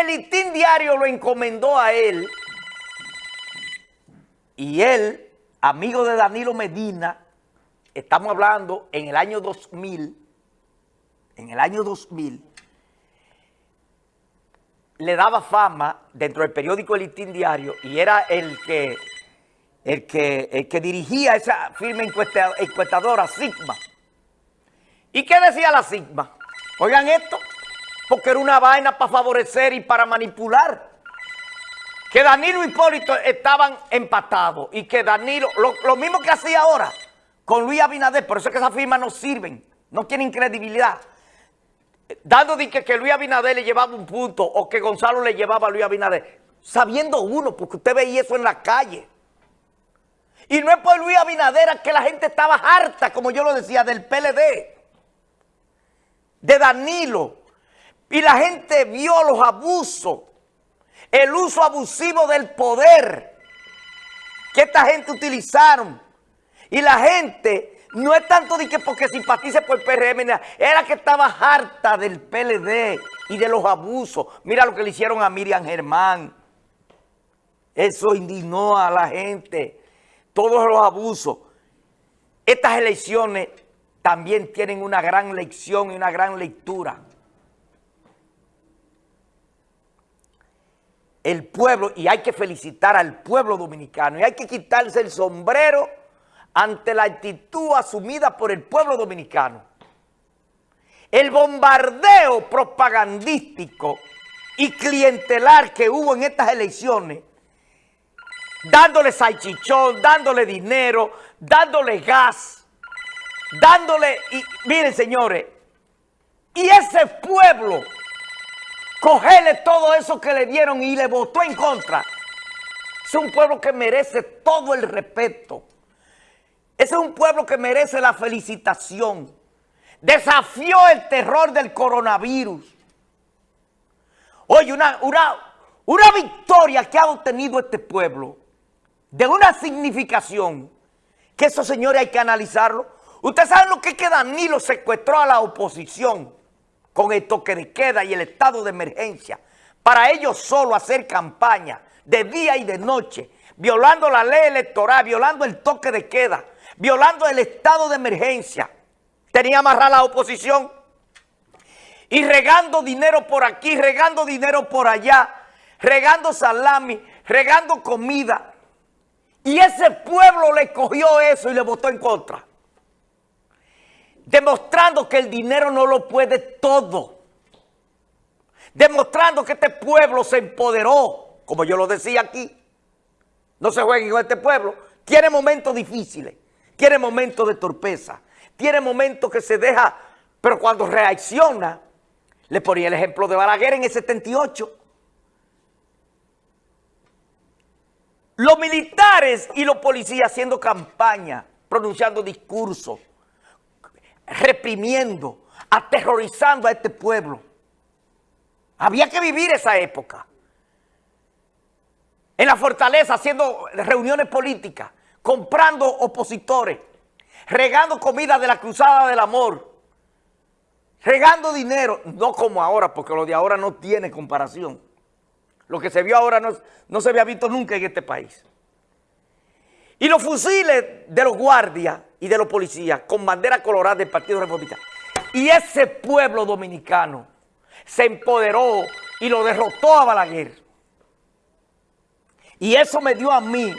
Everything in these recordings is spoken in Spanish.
el listín diario lo encomendó a él. Y él, amigo de Danilo Medina, estamos hablando en el año 2000, en el año 2000, le daba fama dentro del periódico El Listín Diario y era el que, el que, el que dirigía esa firma encuestadora, Sigma. ¿Y qué decía la Sigma? Oigan esto, porque era una vaina para favorecer y para manipular. Que Danilo y Hipólito estaban empatados y que Danilo, lo, mismo que hacía ahora con Luis Abinader, por eso es que esas firmas no sirven, no tienen credibilidad. Dando de que, que Luis Abinader le llevaba un punto o que Gonzalo le llevaba a Luis Abinader, sabiendo uno, porque usted veía eso en la calle. Y no es por Luis Abinader que la gente estaba harta, como yo lo decía, del PLD, de Danilo. Y la gente vio los abusos, el uso abusivo del poder que esta gente utilizaron. Y la gente no es tanto de que porque simpatice por el PRM, era que estaba harta del PLD y de los abusos. Mira lo que le hicieron a Miriam Germán. Eso indignó a la gente. Todos los abusos. Estas elecciones también tienen una gran lección y una gran lectura. El pueblo, y hay que felicitar al pueblo dominicano, y hay que quitarse el sombrero ante la actitud asumida por el pueblo dominicano. El bombardeo propagandístico y clientelar que hubo en estas elecciones, dándole salchichón, dándole dinero, dándole gas, dándole, miren señores, y ese pueblo, cogerle todo eso que le dieron y le votó en contra, es un pueblo que merece todo el respeto. Ese es un pueblo que merece la felicitación. Desafió el terror del coronavirus. Oye, una, una, una victoria que ha obtenido este pueblo de una significación que esos señores hay que analizarlo. Ustedes saben lo que es que Danilo secuestró a la oposición con el toque de queda y el estado de emergencia para ellos solo hacer campaña de día y de noche, violando la ley electoral, violando el toque de queda, violando el estado de emergencia. Tenía amarrada la oposición y regando dinero por aquí, regando dinero por allá, regando salami, regando comida. Y ese pueblo le cogió eso y le votó en contra. Demostrando que el dinero no lo puede todo. Demostrando que este pueblo se empoderó, como yo lo decía aquí. No se jueguen con este pueblo. Tiene momentos difíciles, tiene momentos de torpeza, tiene momentos que se deja, pero cuando reacciona, le ponía el ejemplo de Balaguer en el 78, Los militares y los policías haciendo campaña, pronunciando discursos, reprimiendo, aterrorizando a este pueblo. Había que vivir esa época. En la fortaleza, haciendo reuniones políticas, comprando opositores, regando comida de la cruzada del amor, regando dinero, no como ahora, porque lo de ahora no tiene comparación. Lo que se vio ahora no, no se había visto nunca en este país. Y los fusiles de los guardias y de los policías con bandera colorada del Partido Republicano. Y ese pueblo dominicano se empoderó y lo derrotó a Balaguer. Y eso me dio a mí,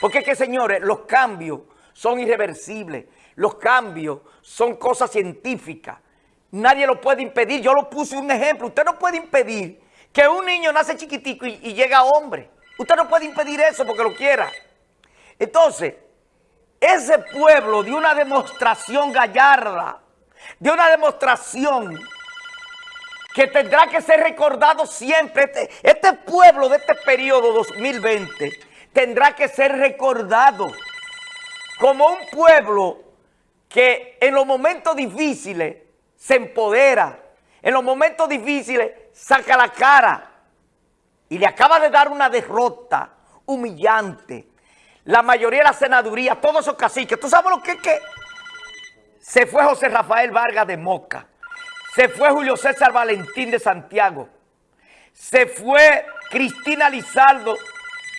porque es que señores, los cambios son irreversibles, los cambios son cosas científicas. Nadie lo puede impedir. Yo lo puse un ejemplo. Usted no puede impedir que un niño nace chiquitico y, y llega hombre. Usted no puede impedir eso porque lo quiera. Entonces, ese pueblo de una demostración gallarda, de una demostración que tendrá que ser recordado siempre. Este, este, pueblo de este periodo 2020 tendrá que ser recordado como un pueblo que en los momentos difíciles se empodera, en los momentos difíciles saca la cara y le acaba de dar una derrota humillante. La mayoría de la senaduría, todos esos caciques, ¿tú sabes lo que es que? Se fue José Rafael Vargas de Moca, se fue Julio César Valentín de Santiago, se fue Cristina Lizardo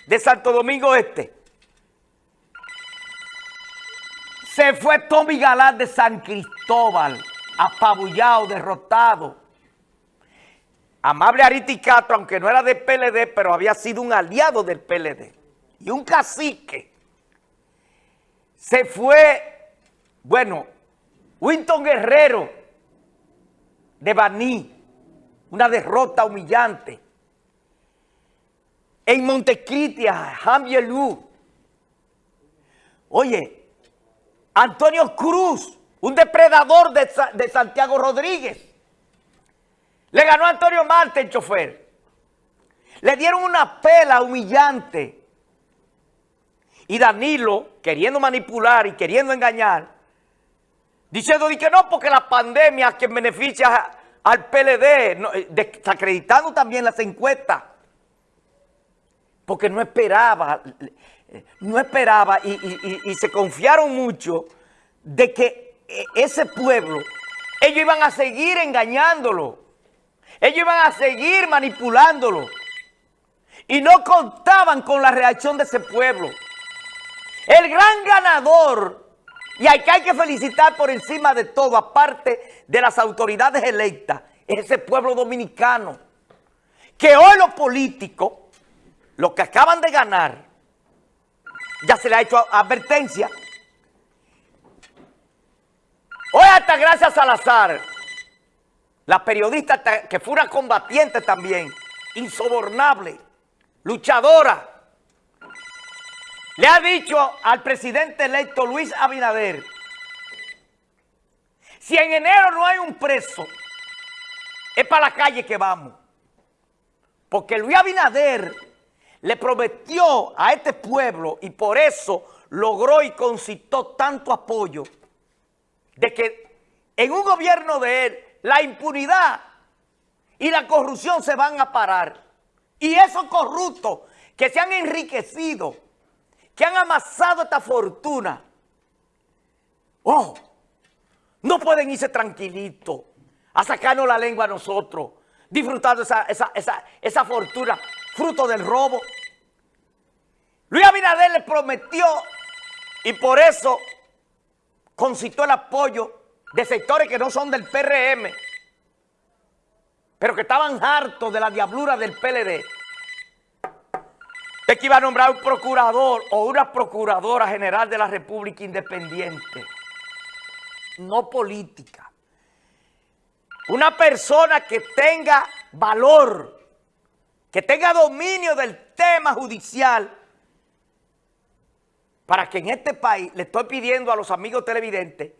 de Santo Domingo Este. Se fue Tommy Galán de San Cristóbal, apabullado, derrotado. Amable Ariti Castro, aunque no era del PLD, pero había sido un aliado del PLD. Y un cacique. Se fue, bueno, Winton Guerrero de Baní, una derrota humillante. En Montecritia, Javier Lu. Oye, Antonio Cruz, un depredador de, de Santiago Rodríguez. Le ganó a Antonio Marte el chofer. Le dieron una pela humillante. Y Danilo, queriendo manipular y queriendo engañar, diciendo que no, porque la pandemia que beneficia al PLD, eh, desacreditando también las encuestas, porque no esperaba, no esperaba y, se confiaron mucho de que eh, ese pueblo, ellos iban a seguir engañándolo. Ellos iban a seguir manipulándolo. Y no contaban con la reacción de ese pueblo. El gran ganador, y hay que, hay que felicitar por encima de todo, aparte de las autoridades electas, es ese pueblo dominicano. Que hoy los políticos, los que acaban de ganar, ya se le ha hecho advertencia. Hoy hasta gracias Salazar la periodista que fue una combatiente también, insobornable, luchadora, le ha dicho al presidente electo Luis Abinader, si en enero no hay un preso, es para la calle que vamos. Porque Luis Abinader le prometió a este pueblo y por eso logró y concitó tanto apoyo de que en un gobierno de él la impunidad y la corrupción se van a parar. Y esos corruptos que se han enriquecido, que han amasado esta fortuna, oh, no pueden irse tranquilitos a sacarnos la lengua a nosotros, disfrutando esa, esa, esa, esa fortuna, fruto del robo. Luis Abinader le prometió y por eso concitó el apoyo de sectores que no son del PRM, pero que estaban hartos de la diablura del PLD, que iba a nombrar un procurador o una procuradora general de la República Independiente, no política. Una persona que tenga valor, que tenga dominio del tema judicial, para que en este país, le estoy pidiendo a los amigos televidentes,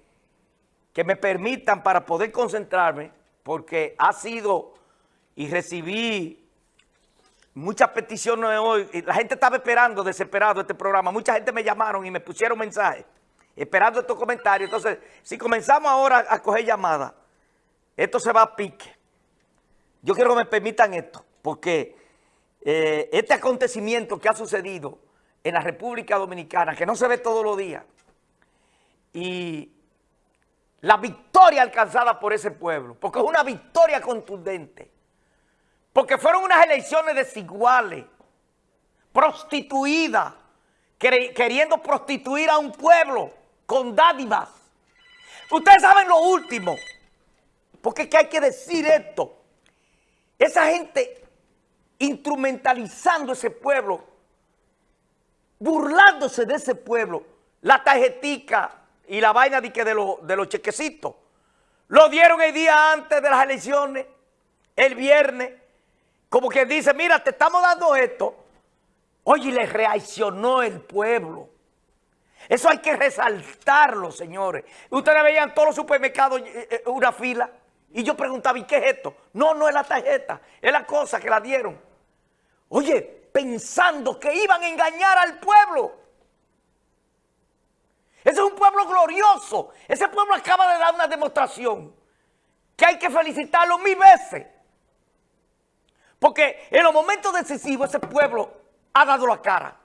que me permitan para poder concentrarme, porque ha sido y recibí muchas peticiones hoy. La gente estaba esperando, desesperado, este programa. Mucha gente me llamaron y me pusieron mensajes, esperando estos comentarios. Entonces, si comenzamos ahora a coger llamadas, esto se va a pique. Yo quiero que me permitan esto, porque eh, este acontecimiento que ha sucedido en la República Dominicana, que no se ve todos los días, y la victoria alcanzada por ese pueblo, porque es una victoria contundente, porque fueron unas elecciones desiguales, prostituidas, queriendo prostituir a un pueblo con dádivas. Ustedes saben lo último, porque es que hay que decir esto. Esa gente instrumentalizando ese pueblo, burlándose de ese pueblo, la tarjetica y la vaina de, de, de los chequecitos. Lo dieron el día antes de las elecciones, el viernes, como que dice, mira, te estamos dando esto. Oye, le reaccionó el pueblo. Eso hay que resaltarlo, señores. Ustedes veían todos los supermercados eh, eh, una fila. Y yo preguntaba, ¿y qué es esto? No, no es la tarjeta, es la cosa que la dieron. Oye, pensando que iban a engañar al pueblo. Ese es un pueblo glorioso. Ese pueblo acaba de dar una demostración que hay que felicitarlo mil veces. Porque en los momentos decisivos ese pueblo ha dado la cara.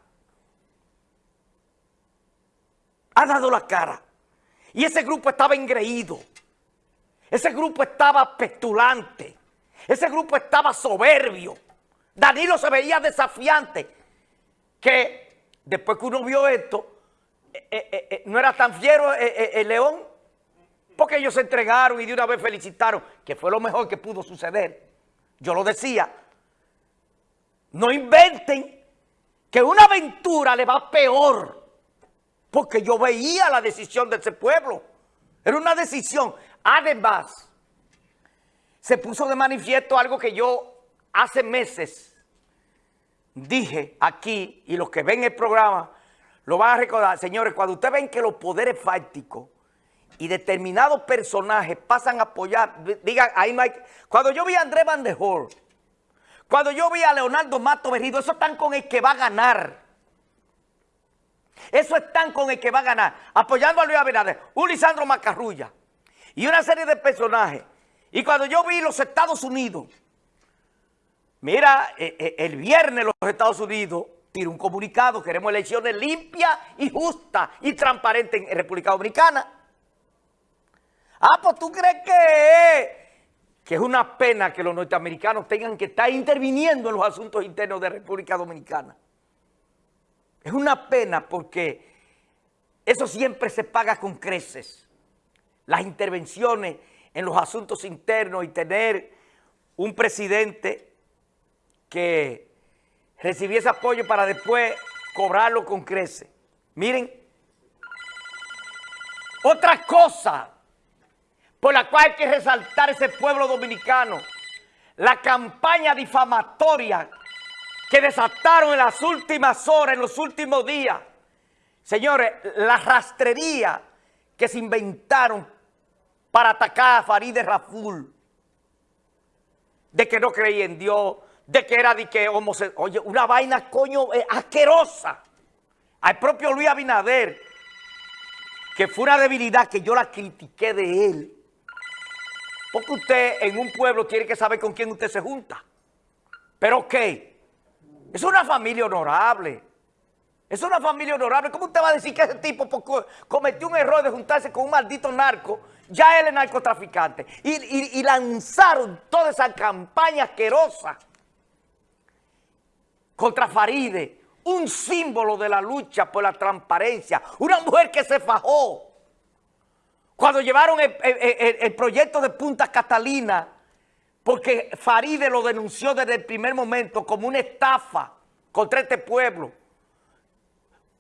Ha dado la cara. Y ese grupo estaba engreído. Ese grupo estaba petulante. Ese grupo estaba soberbio. Danilo se veía desafiante, que después que uno vio esto, eh, eh, eh, no era tan fiero el León, porque ellos se entregaron y de una vez felicitaron, que fue lo mejor que pudo suceder. Yo lo decía, no inventen que una aventura le va peor, porque yo veía la decisión de ese pueblo. Era una decisión. Además, se puso de manifiesto algo que yo hace meses dije aquí, y los que ven el programa lo van a recordar, señores, cuando ustedes ven que los poderes fácticos y determinados personajes pasan a apoyar, digan, ahí hay... Cuando yo vi a Andrés Van der Hoor, cuando yo vi a Leonardo Mato Berrido, eso están con el que va a ganar. Eso están con el que va a ganar, apoyando a Luis Abinader, un Lisandro Macarrulla y una serie de personajes. Y cuando yo vi los Estados Unidos, Mira, eh, eh, el viernes los Estados Unidos tiró un comunicado, queremos elecciones limpias y justas y transparentes en República Dominicana. Ah, pues tú crees que, que es una pena que los norteamericanos tengan que estar interviniendo en los asuntos internos de República Dominicana. Es una pena porque eso siempre se paga con creces. Las intervenciones en los asuntos internos y tener un presidente que recibiese apoyo para después cobrarlo con crece. Miren, otra cosa por la cual hay que resaltar ese pueblo dominicano, la campaña difamatoria que desataron en las últimas horas, en los últimos días. Señores, la rastrería que se inventaron para atacar a Farideh Raful, de que no creía en Dios, de que era de que homosexual. Oye, una vaina, coño, eh, asquerosa. Al propio Luis Abinader, que fue una debilidad que yo la critiqué de él. Porque usted en un pueblo tiene que saber con quién usted se junta. Pero ¿qué? Es una familia honorable. Es una familia honorable. ¿Cómo usted va a decir que ese tipo cometió un error de juntarse con un maldito narco? Ya él es narcotraficante. Y, y lanzaron toda esa campaña asquerosa contra Faride, un símbolo de la lucha por la transparencia, una mujer que se fajó. Cuando llevaron el, proyecto de Punta Catalina, porque Faride lo denunció desde el primer momento como una estafa contra este pueblo.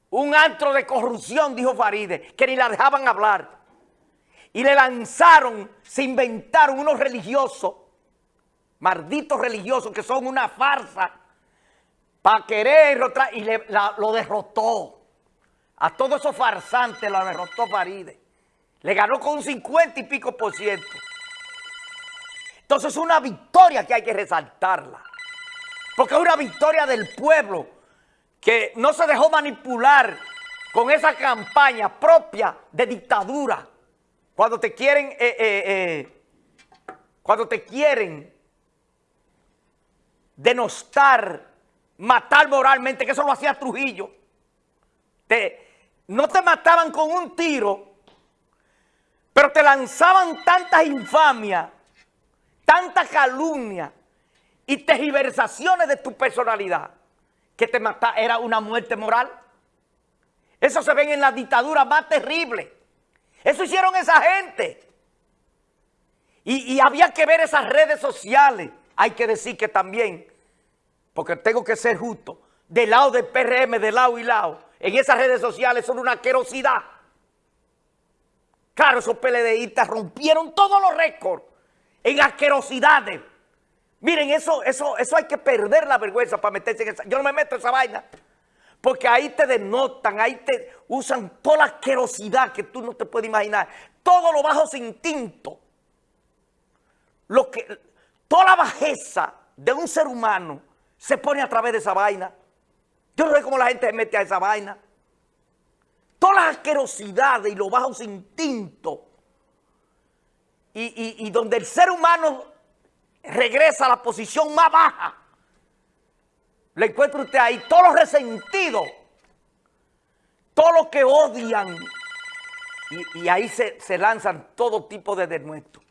Un antro de corrupción, dijo Faride, que ni la dejaban hablar. Y le lanzaron, se inventaron unos religiosos, malditos religiosos que son una farsa, para querer y lo derrotó. A todos esos farsantes lo derrotó Faride. Le ganó con un 50 y pico por ciento. Entonces es una victoria que hay que resaltarla. Porque es una victoria del pueblo que no se dejó manipular con esa campaña propia de dictadura. Cuando te quieren, eh, eh, eh, cuando te quieren denostar matar moralmente, que eso lo hacía Trujillo. Te, no te mataban con un tiro, pero te lanzaban tantas infamias, tanta calumnia y tergiversaciones de tu personalidad que te mataba, era una muerte moral. Eso se ve en la dictadura más terrible. Eso hicieron esa gente. Y, y había que ver esas redes sociales. Hay que decir que también porque tengo que ser justo, del lado del PRM, de lado y lado, en esas redes sociales son una asquerosidad. Claro, esos PLDistas rompieron todos los récords en asquerosidades. Miren, eso, eso, eso hay que perder la vergüenza para meterse en esa... Yo no me meto en esa vaina. Porque ahí te denotan, ahí te usan toda la asquerosidad que tú no te puedes imaginar. Todo lo bajo sin instinto. Lo que, toda la bajeza de un ser humano se pone a través de esa vaina. Yo no sé cómo la gente se mete a esa vaina. Todas las asquerosidades y los bajos instintos. Y, donde el ser humano regresa a la posición más baja. Le encuentra usted ahí todos los resentidos. Todos los que odian. Y, ahí se, se lanzan todo tipo de denuestos.